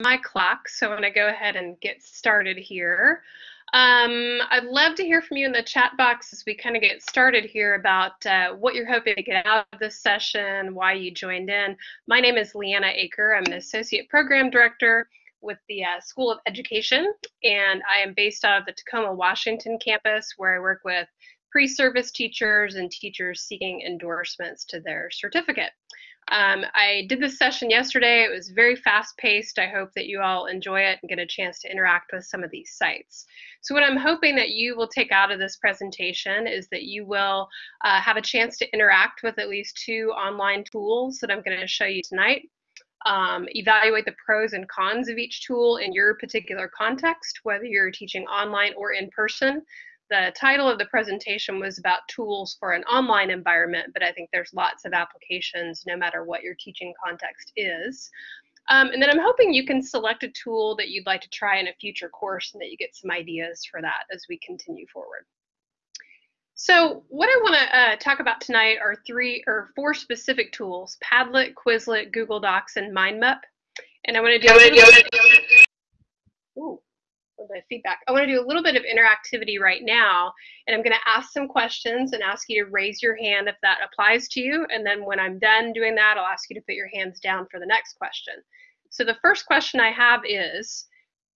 my clock, so I'm going to go ahead and get started here. Um, I'd love to hear from you in the chat box as we kind of get started here about uh, what you're hoping to get out of this session, why you joined in. My name is Leanna Aker. I'm an Associate Program Director with the uh, School of Education, and I am based out of the Tacoma, Washington campus where I work with pre-service teachers and teachers seeking endorsements to their certificate. Um, I did this session yesterday. It was very fast paced. I hope that you all enjoy it and get a chance to interact with some of these sites. So what I'm hoping that you will take out of this presentation is that you will uh, have a chance to interact with at least two online tools that I'm going to show you tonight. Um, evaluate the pros and cons of each tool in your particular context, whether you're teaching online or in person the title of the presentation was about tools for an online environment, but I think there's lots of applications no matter what your teaching context is. Um, and then I'm hoping you can select a tool that you'd like to try in a future course and that you get some ideas for that as we continue forward. So what I want to uh, talk about tonight are three or four specific tools, Padlet, Quizlet, Google Docs, and MindMap. And I want to do Ooh of feedback. I want to do a little bit of interactivity right now, and I'm going to ask some questions and ask you to raise your hand if that applies to you. And then when I'm done doing that, I'll ask you to put your hands down for the next question. So the first question I have is,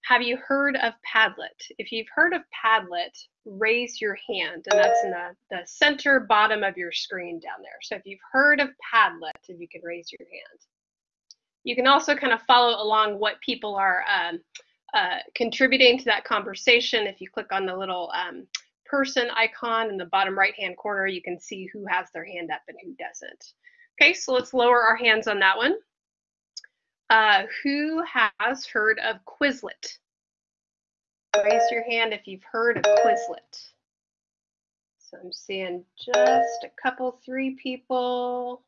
have you heard of Padlet? If you've heard of Padlet, raise your hand, and that's in the, the center bottom of your screen down there. So if you've heard of Padlet, if you can raise your hand. You can also kind of follow along what people are um, uh, contributing to that conversation. If you click on the little um, person icon in the bottom right hand corner, you can see who has their hand up and who doesn't. Okay, so let's lower our hands on that one. Uh, who has heard of Quizlet? Raise your hand if you've heard of Quizlet. So I'm seeing just a couple, three people.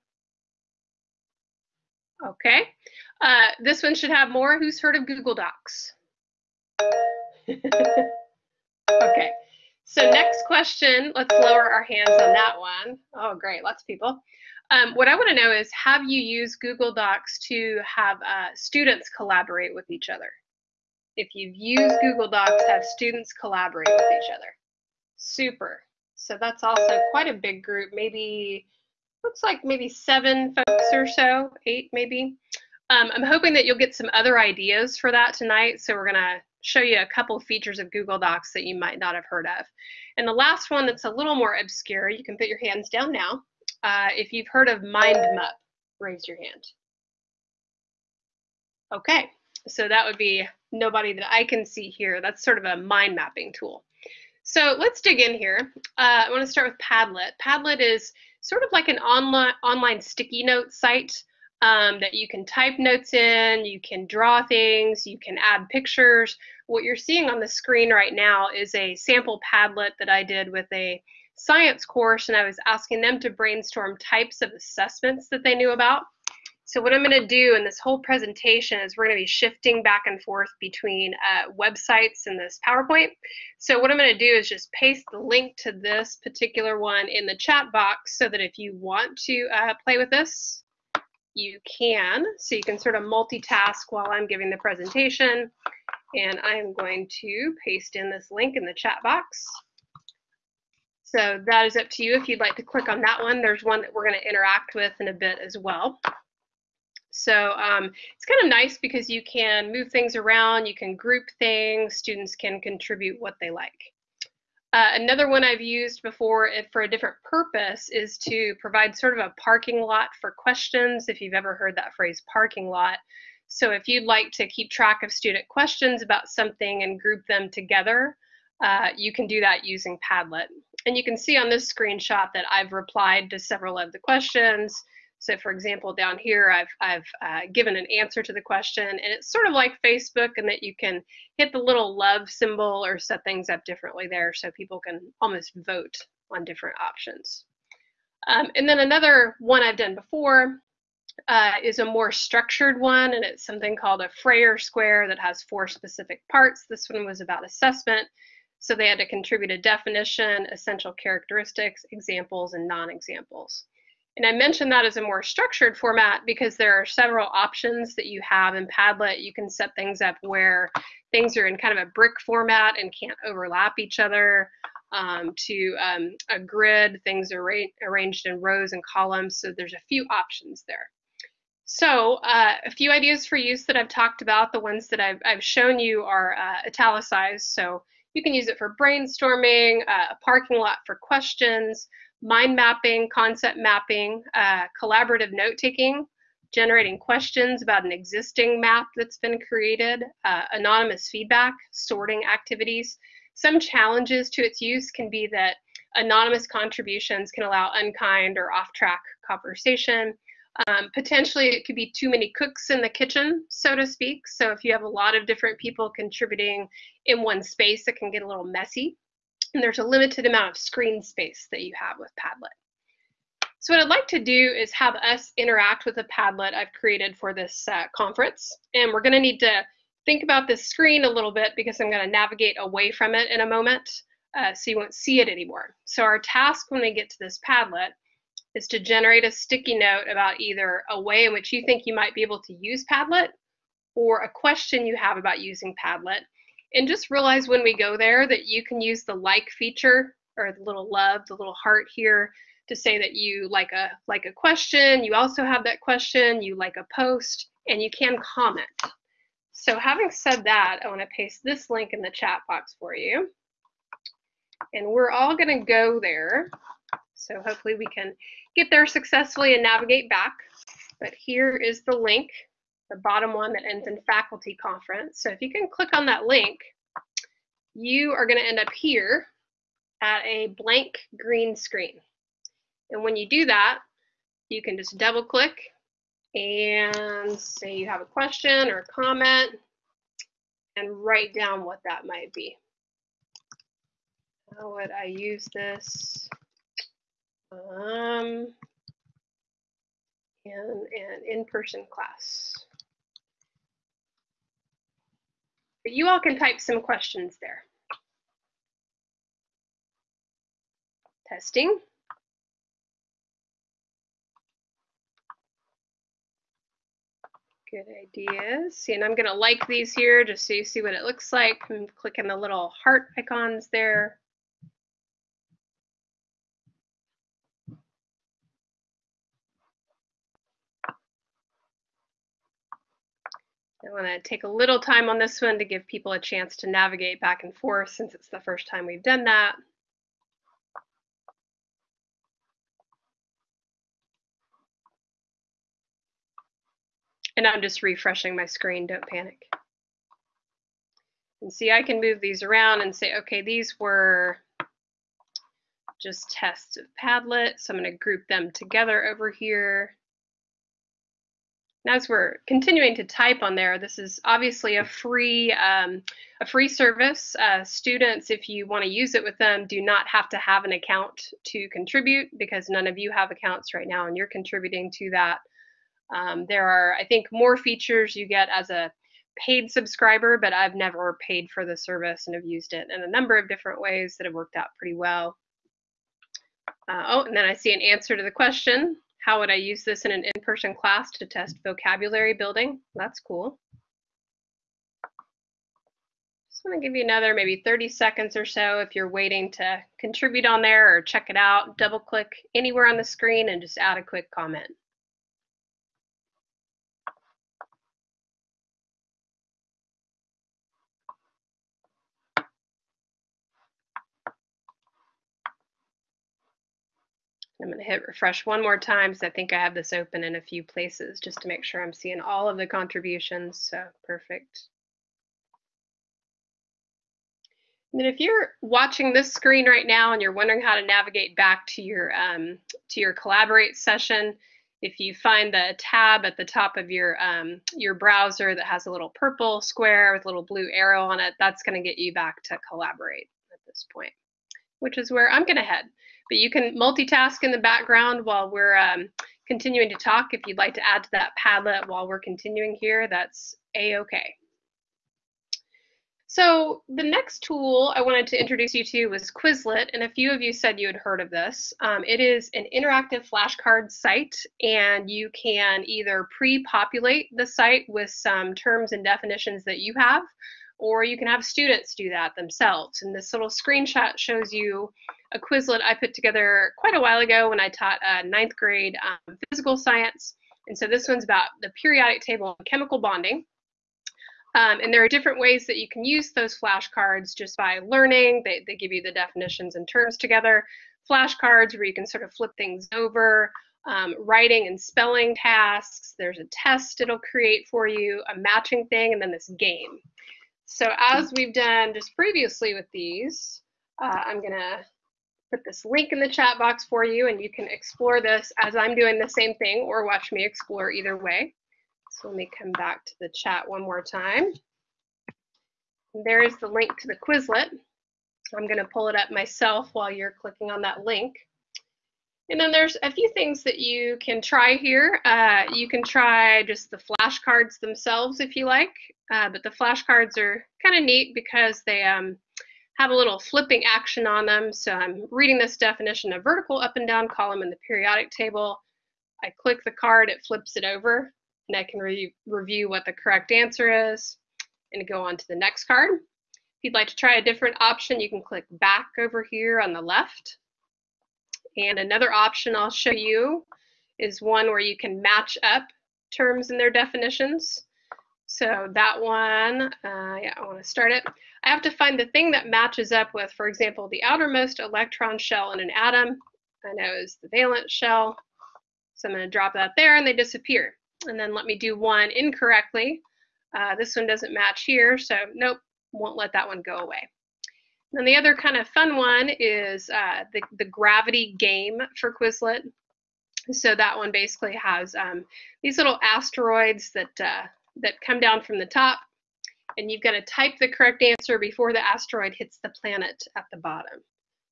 Okay, uh, this one should have more. Who's heard of Google Docs? okay. So next question, let's lower our hands on that one. Oh, great, lots of people. Um, what I want to know is, have you used Google Docs to have uh, students collaborate with each other? If you've used Google Docs, have students collaborate with each other. Super. So that's also quite a big group, maybe, looks like maybe seven folks or so, eight maybe. Um, I'm hoping that you'll get some other ideas for that tonight. So we're going to show you a couple features of Google Docs that you might not have heard of. And the last one that's a little more obscure, you can put your hands down now. Uh, if you've heard of MindMap, raise your hand. Okay, so that would be nobody that I can see here. That's sort of a mind mapping tool. So let's dig in here. Uh, I want to start with Padlet. Padlet is sort of like an online, online sticky note site um, that you can type notes in, you can draw things, you can add pictures. What you're seeing on the screen right now is a sample Padlet that I did with a science course, and I was asking them to brainstorm types of assessments that they knew about. So what I'm going to do in this whole presentation is we're going to be shifting back and forth between uh, websites and this PowerPoint. So what I'm going to do is just paste the link to this particular one in the chat box so that if you want to uh, play with this, you can. So you can sort of multitask while I'm giving the presentation. And I'm going to paste in this link in the chat box. So that is up to you if you'd like to click on that one. There's one that we're going to interact with in a bit as well. So um, it's kind of nice because you can move things around, you can group things, students can contribute what they like. Uh, another one I've used before for a different purpose is to provide sort of a parking lot for questions, if you've ever heard that phrase, parking lot. So if you'd like to keep track of student questions about something and group them together, uh, you can do that using Padlet. And you can see on this screenshot that I've replied to several of the questions. So for example, down here, I've, I've uh, given an answer to the question and it's sort of like Facebook in that you can hit the little love symbol or set things up differently there so people can almost vote on different options. Um, and then another one I've done before uh, is a more structured one and it's something called a Frayer square that has four specific parts. This one was about assessment. So they had to contribute a definition, essential characteristics, examples, and non-examples. And I mentioned that as a more structured format because there are several options that you have in Padlet. You can set things up where things are in kind of a brick format and can't overlap each other. Um, to um, a grid, things are arranged in rows and columns. So there's a few options there. So uh, a few ideas for use that I've talked about. The ones that I've, I've shown you are uh, italicized. So you can use it for brainstorming, uh, a parking lot for questions, mind mapping, concept mapping, uh, collaborative note taking, generating questions about an existing map that's been created, uh, anonymous feedback, sorting activities. Some challenges to its use can be that anonymous contributions can allow unkind or off-track conversation. Um, potentially, it could be too many cooks in the kitchen, so to speak. So if you have a lot of different people contributing in one space, it can get a little messy and there's a limited amount of screen space that you have with Padlet. So what I'd like to do is have us interact with a Padlet I've created for this uh, conference. And we're gonna need to think about this screen a little bit because I'm gonna navigate away from it in a moment uh, so you won't see it anymore. So our task when we get to this Padlet is to generate a sticky note about either a way in which you think you might be able to use Padlet or a question you have about using Padlet and just realize when we go there that you can use the like feature or the little love, the little heart here to say that you like a like a question, you also have that question, you like a post, and you can comment. So having said that, I want to paste this link in the chat box for you. And we're all going to go there. So hopefully we can get there successfully and navigate back. But here is the link the bottom one that ends in faculty conference. So if you can click on that link, you are going to end up here at a blank green screen. And when you do that, you can just double click and say you have a question or a comment and write down what that might be. How would I use this? Um, in an in-person class. But you all can type some questions there. Testing. Good ideas. See, and I'm going to like these here just so you see what it looks like. I'm clicking the little heart icons there. I want to take a little time on this one to give people a chance to navigate back and forth since it's the first time we've done that. And I'm just refreshing my screen, don't panic. And see, I can move these around and say, okay, these were just tests of Padlet. So I'm going to group them together over here as we're continuing to type on there, this is obviously a free um, a free service. Uh, students, if you want to use it with them, do not have to have an account to contribute because none of you have accounts right now and you're contributing to that. Um, there are, I think, more features you get as a paid subscriber, but I've never paid for the service and have used it in a number of different ways that have worked out pretty well. Uh, oh, and then I see an answer to the question. How would I use this in an in-person class to test vocabulary building? That's cool. Just want to give you another maybe 30 seconds or so if you're waiting to contribute on there or check it out. Double click anywhere on the screen and just add a quick comment. I'm going to hit refresh one more time because I think I have this open in a few places just to make sure I'm seeing all of the contributions. So perfect. And then if you're watching this screen right now and you're wondering how to navigate back to your um, to your Collaborate session, if you find the tab at the top of your um, your browser that has a little purple square with a little blue arrow on it, that's going to get you back to Collaborate at this point, which is where I'm going to head. But you can multitask in the background while we're um, continuing to talk. If you'd like to add to that Padlet while we're continuing here, that's a-okay. So the next tool I wanted to introduce you to was Quizlet, and a few of you said you had heard of this. Um, it is an interactive flashcard site, and you can either pre-populate the site with some terms and definitions that you have, or you can have students do that themselves. And this little screenshot shows you a Quizlet I put together quite a while ago when I taught uh, ninth grade um, physical science. And so this one's about the periodic table of chemical bonding. Um, and there are different ways that you can use those flashcards just by learning. They, they give you the definitions and terms together. Flashcards where you can sort of flip things over, um, writing and spelling tasks. There's a test it'll create for you, a matching thing, and then this game. So as we've done just previously with these, uh, I'm to put this link in the chat box for you, and you can explore this as I'm doing the same thing or watch me explore either way. So let me come back to the chat one more time. There's the link to the Quizlet. I'm to pull it up myself while you're clicking on that link. And then there's a few things that you can try here. Uh, you can try just the flashcards themselves if you like, uh, but the flashcards are kind of neat because they um, have a little flipping action on them. So I'm reading this definition of vertical up and down column in the periodic table. I click the card, it flips it over and I can re review what the correct answer is and go on to the next card. If you'd like to try a different option, you can click back over here on the left. And another option I'll show you is one where you can match up terms and their definitions. So that one, uh, yeah, I want to start it. I have to find the thing that matches up with, for example, the outermost electron shell in an atom. I know is the valence shell. So I'm going to drop that there and they disappear and then let me do one incorrectly. Uh, this one doesn't match here, so nope, won't let that one go away. And then the other kind of fun one is uh, the, the gravity game for Quizlet. So that one basically has um, these little asteroids that, uh, that come down from the top, and you've got to type the correct answer before the asteroid hits the planet at the bottom.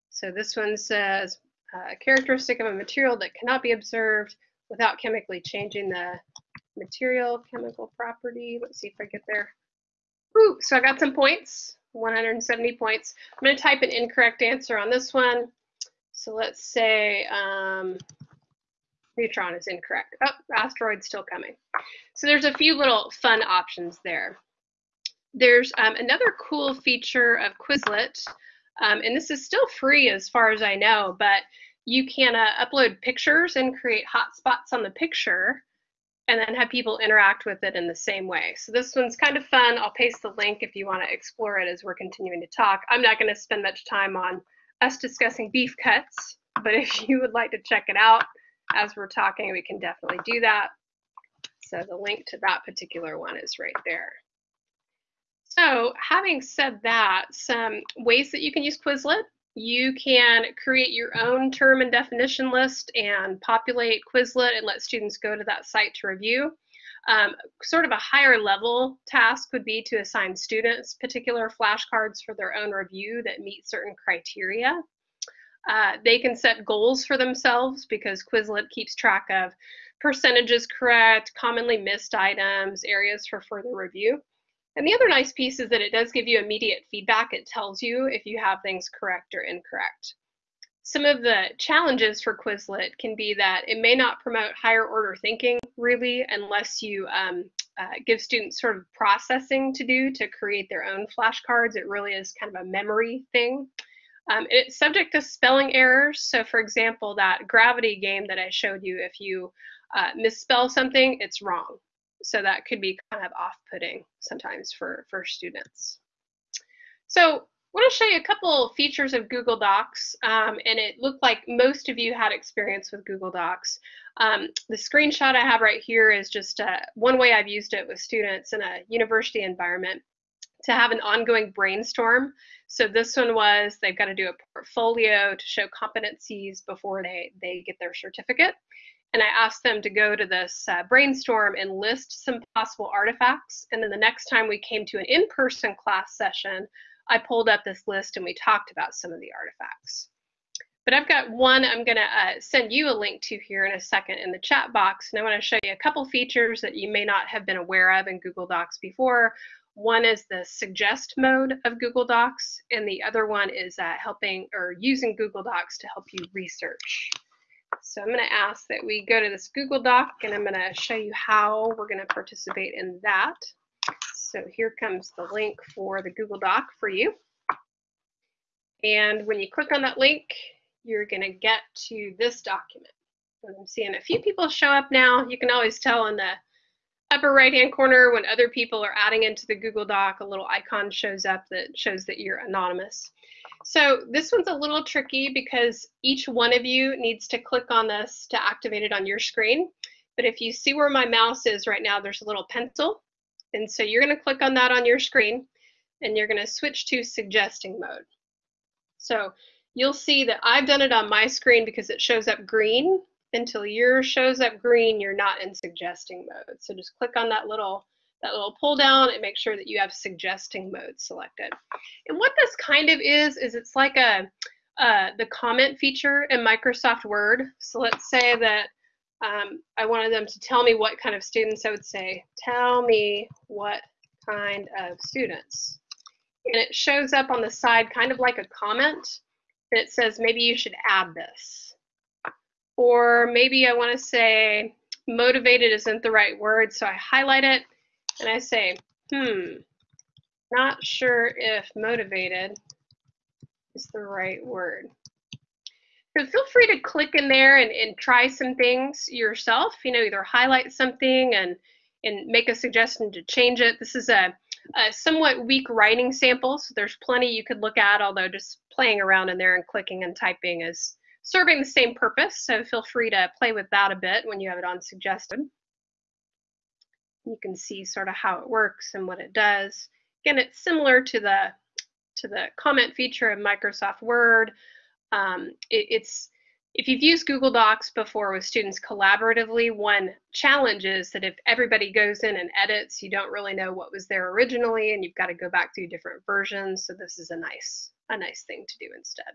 So this one says, uh, characteristic of a material that cannot be observed without chemically changing the material chemical property. Let's see if I get there. Ooh, so I got some points, 170 points. I'm going to type an incorrect answer on this one. So let's say um, neutron is incorrect. Oh, asteroid's still coming. So there's a few little fun options there. There's um, another cool feature of Quizlet, um, and this is still free as far as I know, but you can uh, upload pictures and create hotspots on the picture and then have people interact with it in the same way. So this one's kind of fun. I'll paste the link if you want to explore it as we're continuing to talk. I'm not going to spend much time on us discussing beef cuts, but if you would like to check it out as we're talking, we can definitely do that. So the link to that particular one is right there. So having said that, some ways that you can use Quizlet you can create your own term and definition list and populate Quizlet and let students go to that site to review. Um, sort of a higher level task would be to assign students particular flashcards for their own review that meet certain criteria. Uh, they can set goals for themselves because Quizlet keeps track of percentages correct, commonly missed items, areas for further review. And the other nice piece is that it does give you immediate feedback. It tells you if you have things correct or incorrect. Some of the challenges for Quizlet can be that it may not promote higher order thinking really unless you um, uh, give students sort of processing to do to create their own flashcards. It really is kind of a memory thing. Um, it's subject to spelling errors. So for example, that gravity game that I showed you, if you uh, misspell something, it's wrong so that could be kind of off-putting sometimes for, for students. So I want to show you a couple features of Google Docs, um, and it looked like most of you had experience with Google Docs. Um, the screenshot I have right here is just uh, one way I've used it with students in a university environment to have an ongoing brainstorm. So this one was they've got to do a portfolio to show competencies before they, they get their certificate and I asked them to go to this uh, brainstorm and list some possible artifacts. And then the next time we came to an in-person class session, I pulled up this list and we talked about some of the artifacts. But I've got one I'm going to uh, send you a link to here in a second in the chat box. And I want to show you a couple features that you may not have been aware of in Google Docs before. One is the suggest mode of Google Docs, and the other one is uh, helping or using Google Docs to help you research. So I'm going to ask that we go to this Google Doc, and I'm going to show you how we're going to participate in that. So here comes the link for the Google Doc for you. And when you click on that link, you're going to get to this document. I'm seeing a few people show up now. You can always tell in the upper right hand corner when other people are adding into the Google Doc, a little icon shows up that shows that you're anonymous. So this one's a little tricky because each one of you needs to click on this to activate it on your screen. But if you see where my mouse is right now, there's a little pencil. And so you're going to click on that on your screen and you're going to switch to suggesting mode. So you'll see that I've done it on my screen because it shows up green until yours shows up green, you're not in suggesting mode. So just click on that little that little pull down and make sure that you have suggesting mode selected. And what this kind of is, is it's like a uh, the comment feature in Microsoft Word. So let's say that um, I wanted them to tell me what kind of students. I would say, tell me what kind of students. And it shows up on the side kind of like a comment that says maybe you should add this. Or maybe I want to say motivated isn't the right word, so I highlight it and I say, hmm, not sure if motivated is the right word. So feel free to click in there and, and try some things yourself, you know, either highlight something and, and make a suggestion to change it. This is a, a somewhat weak writing sample, so there's plenty you could look at, although just playing around in there and clicking and typing is serving the same purpose, so feel free to play with that a bit when you have it on suggested. You can see sort of how it works and what it does. Again, it's similar to the to the comment feature of Microsoft Word. Um, it, it's if you've used Google Docs before with students collaboratively, one challenge is that if everybody goes in and edits, you don't really know what was there originally, and you've got to go back through different versions. So this is a nice a nice thing to do instead.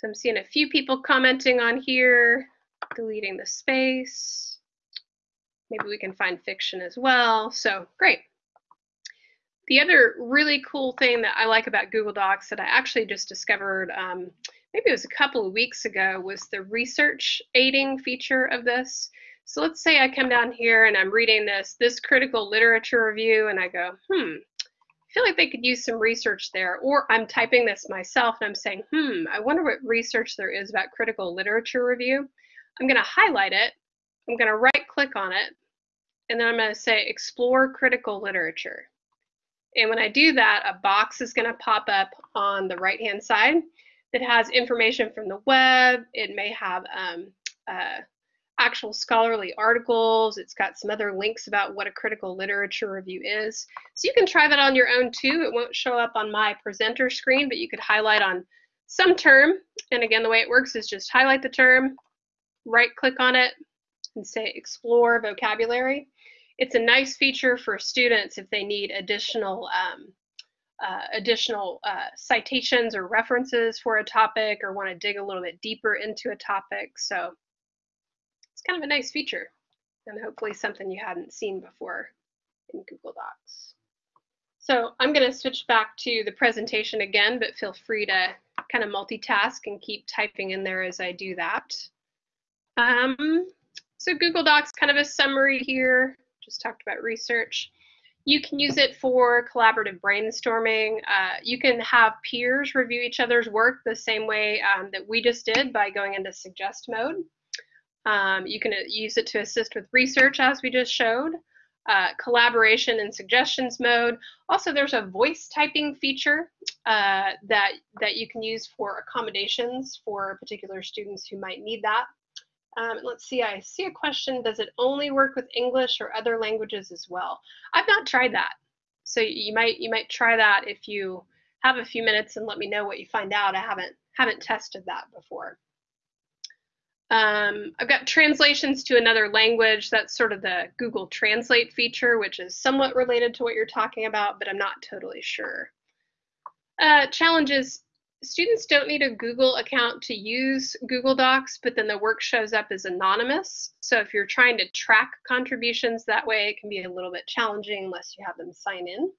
So I'm seeing a few people commenting on here, deleting the space. Maybe we can find fiction as well. So great. The other really cool thing that I like about Google Docs that I actually just discovered, um, maybe it was a couple of weeks ago, was the research aiding feature of this. So let's say I come down here and I'm reading this, this critical literature review, and I go, hmm, feel like they could use some research there. Or I'm typing this myself and I'm saying, hmm, I wonder what research there is about critical literature review. I'm going to highlight it. I'm going to right click on it. And then I'm going to say explore critical literature. And when I do that, a box is going to pop up on the right hand side that has information from the web. It may have um, uh, actual scholarly articles. It's got some other links about what a critical literature review is. So you can try that on your own too. It won't show up on my presenter screen, but you could highlight on some term. And again, the way it works is just highlight the term, right click on it, and say explore vocabulary. It's a nice feature for students if they need additional um, uh, additional uh, citations or references for a topic or want to dig a little bit deeper into a topic. So it's kind of a nice feature and hopefully something you hadn't seen before in Google Docs. So I'm going to switch back to the presentation again, but feel free to kind of multitask and keep typing in there as I do that. Um, so Google Docs, kind of a summary here, just talked about research. You can use it for collaborative brainstorming. Uh, you can have peers review each other's work the same way um, that we just did by going into suggest mode. Um, you can uh, use it to assist with research, as we just showed, uh, collaboration and suggestions mode. Also, there's a voice typing feature uh, that, that you can use for accommodations for particular students who might need that. Um, let's see, I see a question, does it only work with English or other languages as well? I've not tried that. So you might you might try that if you have a few minutes and let me know what you find out. I haven't haven't tested that before. Um, I've got translations to another language. That's sort of the Google Translate feature, which is somewhat related to what you're talking about, but I'm not totally sure. Uh, challenges, students don't need a Google account to use Google Docs, but then the work shows up as anonymous. So if you're trying to track contributions that way, it can be a little bit challenging unless you have them sign in.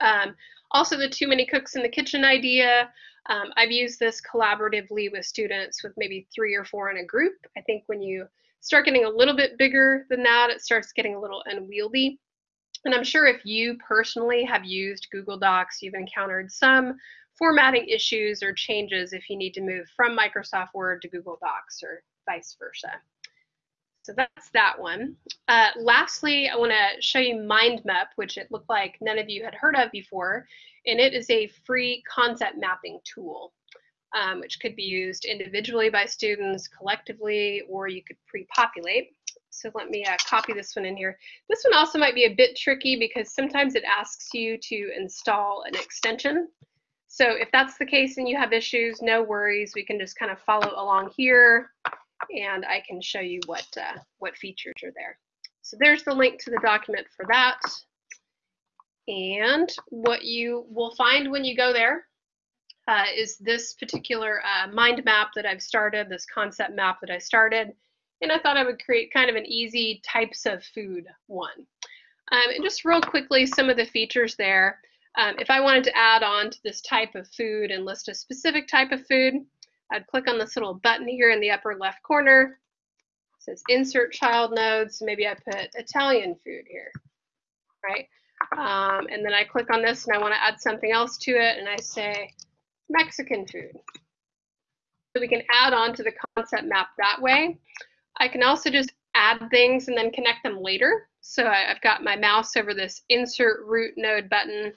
Um, also, the too many cooks in the kitchen idea. Um, I've used this collaboratively with students with maybe three or four in a group. I think when you start getting a little bit bigger than that, it starts getting a little unwieldy. And I'm sure if you personally have used Google Docs, you've encountered some formatting issues or changes if you need to move from Microsoft Word to Google Docs or vice versa. So that's that one. Uh, lastly, I want to show you MindMap, which it looked like none of you had heard of before, and it is a free concept mapping tool, um, which could be used individually by students, collectively, or you could pre-populate. So let me uh, copy this one in here. This one also might be a bit tricky because sometimes it asks you to install an extension. So if that's the case and you have issues, no worries. We can just kind of follow along here and I can show you what, uh, what features are there. So there's the link to the document for that. And what you will find when you go there uh, is this particular uh, mind map that I've started, this concept map that I started. And I thought I would create kind of an easy types of food one. Um, and just real quickly, some of the features there. Um, if I wanted to add on to this type of food and list a specific type of food, I'd click on this little button here in the upper left corner. It says insert child nodes. Maybe I put Italian food here, right? Um, and then I click on this and I want to add something else to it and I say Mexican food. So we can add on to the concept map that way. I can also just add things and then connect them later. So I, have got my mouse over this insert root node button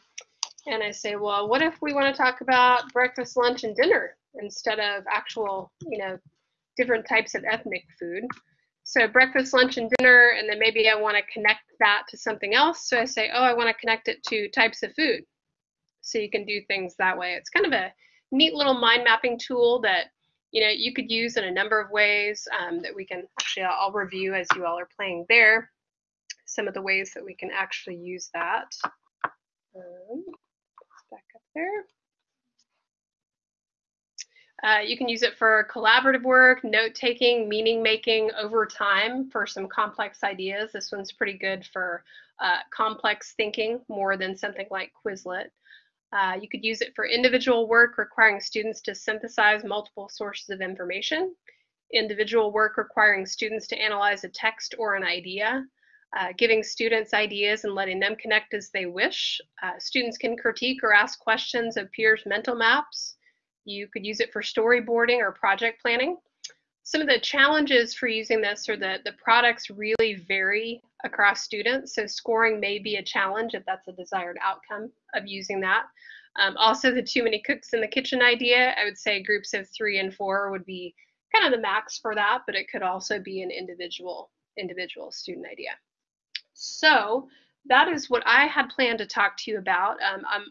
and I say, well, what if we want to talk about breakfast, lunch, and dinner? Instead of actual, you know, different types of ethnic food. So breakfast, lunch, and dinner, and then maybe I want to connect that to something else. So I say, oh, I want to connect it to types of food. So you can do things that way. It's kind of a neat little mind mapping tool that you know you could use in a number of ways um, that we can actually I'll review as you all are playing there. Some of the ways that we can actually use that. Um, back up there. Uh, you can use it for collaborative work, note taking, meaning making over time for some complex ideas. This one's pretty good for uh, complex thinking more than something like Quizlet. Uh, you could use it for individual work requiring students to synthesize multiple sources of information, individual work requiring students to analyze a text or an idea, uh, giving students ideas and letting them connect as they wish. Uh, students can critique or ask questions of peers' mental maps. You could use it for storyboarding or project planning. Some of the challenges for using this are that the products really vary across students. So scoring may be a challenge if that's a desired outcome of using that. Um, also, the too many cooks in the kitchen idea, I would say groups of three and four would be kind of the max for that, but it could also be an individual individual student idea. So that is what I had planned to talk to you about. Um, I'm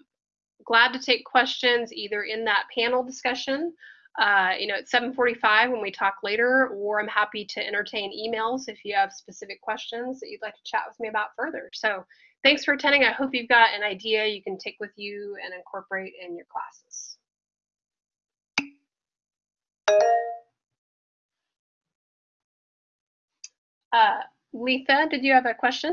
glad to take questions either in that panel discussion, uh, you know, at 7:45 when we talk later, or I'm happy to entertain emails if you have specific questions that you'd like to chat with me about further. So thanks for attending. I hope you've got an idea you can take with you and incorporate in your classes. Uh, Letha, did you have a question?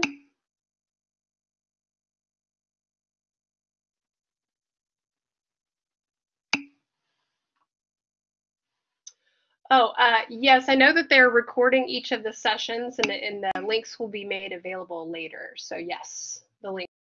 Oh, uh, yes, I know that they're recording each of the sessions and, and the links will be made available later. So yes, the link.